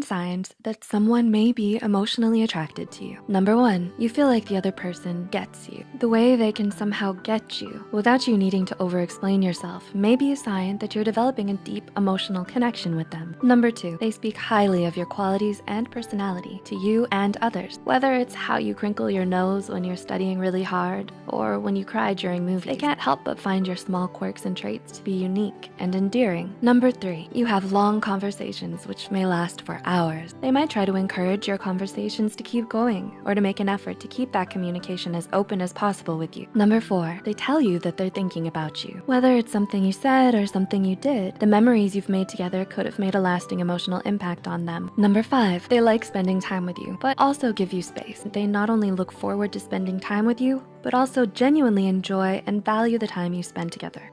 nine signs that someone may be emotionally attracted to you. Number one, you feel like the other person gets you. The way they can somehow get you without you needing to over-explain yourself may be a sign that you're developing a deep emotional connection with them. Number two, they speak highly of your qualities and personality to you and others. Whether it's how you crinkle your nose when you're studying really hard or when you cry during movies, they can't help but find your small quirks and traits to be unique and endearing. Number three, you have long conversations which may last for hours. They might try to encourage your conversations to keep going or to make an effort to keep that communication as open as possible with you. Number four, they tell you that they're thinking about you. Whether it's something you said or something you did, the memories you've made together could have made a lasting emotional impact on them. Number five, they like spending time with you, but also give you space. They not only look forward to spending time with you, but also genuinely enjoy and value the time you spend together.